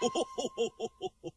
Ho ho ho ho ho ho!